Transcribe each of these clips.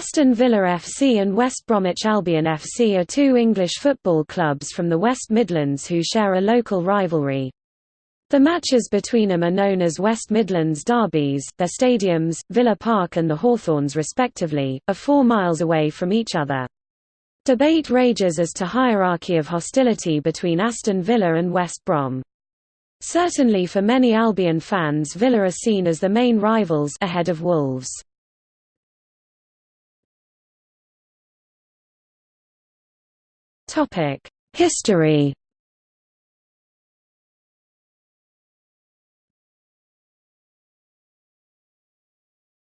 Aston Villa FC and West Bromwich Albion FC are two English football clubs from the West Midlands who share a local rivalry. The matches between them are known as West Midlands derbies. Their stadiums, Villa Park and the Hawthorns respectively, are four miles away from each other. Debate rages as to hierarchy of hostility between Aston Villa and West Brom. Certainly for many Albion fans Villa are seen as the main rivals ahead of Wolves. History.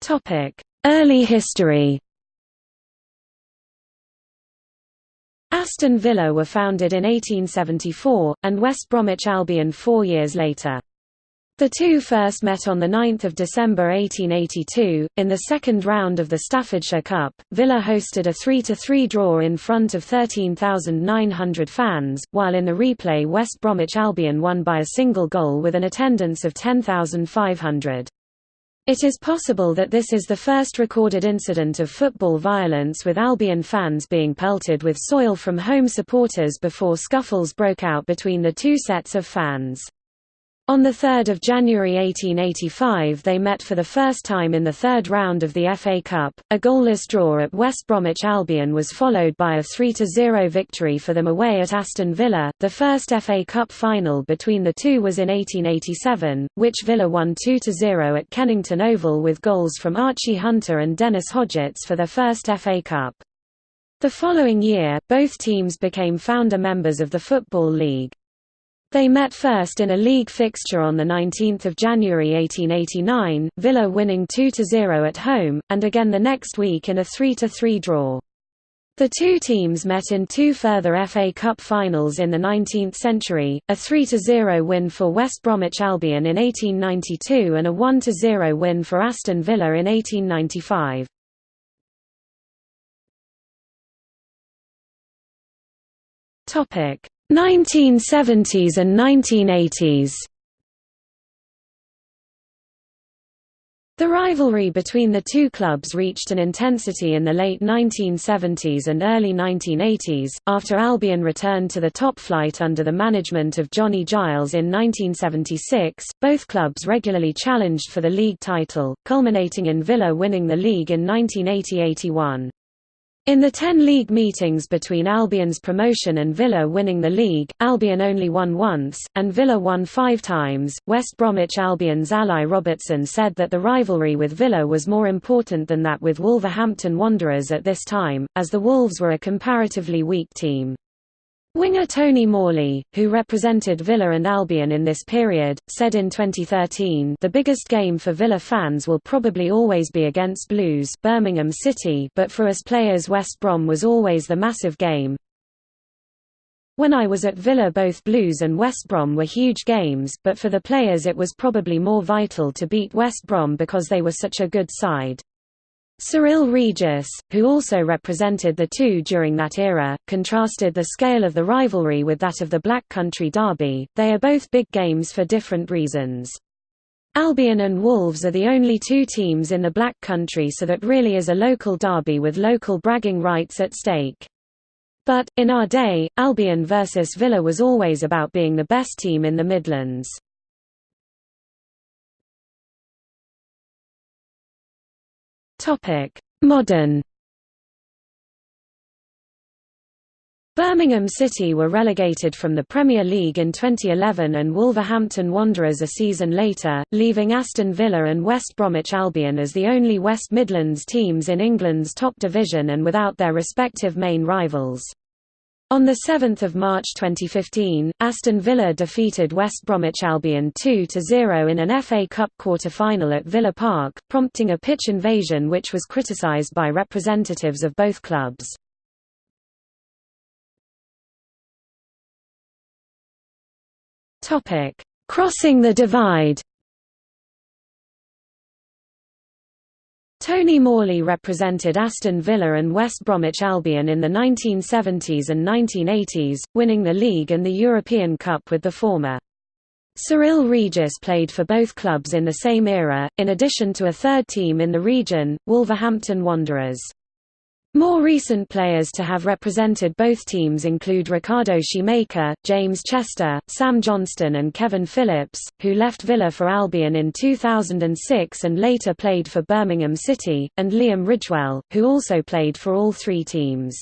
Topic: Early history. Aston Villa were founded in 1874, and West Bromwich Albion four years later. The two first met on 9 December 1882, in the second round of the Staffordshire Cup. Villa hosted a 3–3 draw in front of 13,900 fans, while in the replay West Bromwich Albion won by a single goal with an attendance of 10,500. It is possible that this is the first recorded incident of football violence with Albion fans being pelted with soil from home supporters before scuffles broke out between the two sets of fans. On 3 January 1885 they met for the first time in the third round of the FA Cup. A goalless draw at West Bromwich Albion was followed by a 3–0 victory for them away at Aston Villa. The first FA Cup final between the two was in 1887, which Villa won 2–0 at Kennington Oval with goals from Archie Hunter and Dennis Hodgetts for their first FA Cup. The following year, both teams became founder members of the Football League. They met first in a league fixture on 19 January 1889, Villa winning 2–0 at home, and again the next week in a 3–3 draw. The two teams met in two further FA Cup finals in the 19th century, a 3–0 win for West Bromwich Albion in 1892 and a 1–0 win for Aston Villa in 1895. Topic: 1970s and 1980s The rivalry between the two clubs reached an intensity in the late 1970s and early 1980s, after Albion returned to the top flight under the management of Johnny Giles in 1976. Both clubs regularly challenged for the league title, culminating in Villa winning the league in 1980–81. In the ten league meetings between Albion's promotion and Villa winning the league, Albion only won once, and Villa won five times. West Bromwich Albion's Ally Robertson said that the rivalry with Villa was more important than that with Wolverhampton Wanderers at this time, as the Wolves were a comparatively weak team. Winger Tony Morley, who represented Villa and Albion in this period, said in 2013 the biggest game for Villa fans will probably always be against Blues Birmingham City but for us players West Brom was always the massive game. When I was at Villa both Blues and West Brom were huge games but for the players it was probably more vital to beat West Brom because they were such a good side. Cyril Regis, who also represented the two during that era, contrasted the scale of the rivalry with that of the Black Country Derby. They are both big games for different reasons. Albion and Wolves are the only two teams in the Black Country so that really is a local derby with local bragging rights at stake. But, in our day, Albion versus Villa was always about being the best team in the Midlands. Topic: Modern. Birmingham City were relegated from the Premier League in 2011 and Wolverhampton Wanderers a season later, leaving Aston Villa and West Bromwich Albion as the only West Midlands teams in England's top division and without their respective main rivals. On 7 March 2015, Aston Villa defeated West Bromwich Albion 2–0 in an FA Cup quarter-final at Villa Park, prompting a pitch invasion which was criticised by representatives of both clubs. Crossing the divide Tony Morley represented Aston Villa and West Bromwich Albion in the 1970s and 1980s, winning the league and the European Cup with the former. Cyril Regis played for both clubs in the same era, in addition to a third team in the region, Wolverhampton Wanderers. More recent players to have represented both teams include Ricardo Scimeca, James Chester, Sam Johnstone and Kevin Phillips, who left Villa for Albion in 2006 and later played for Birmingham City, and Liam Ridgewell, who also played for all three teams.